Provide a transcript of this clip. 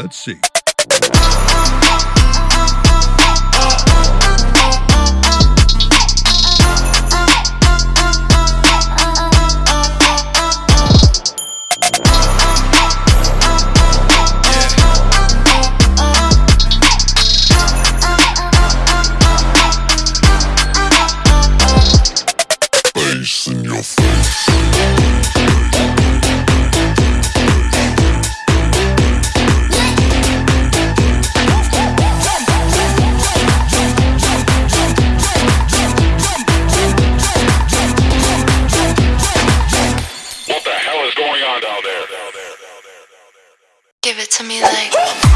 MC. Face in your face. What the hell is going on down there? Give it to me like.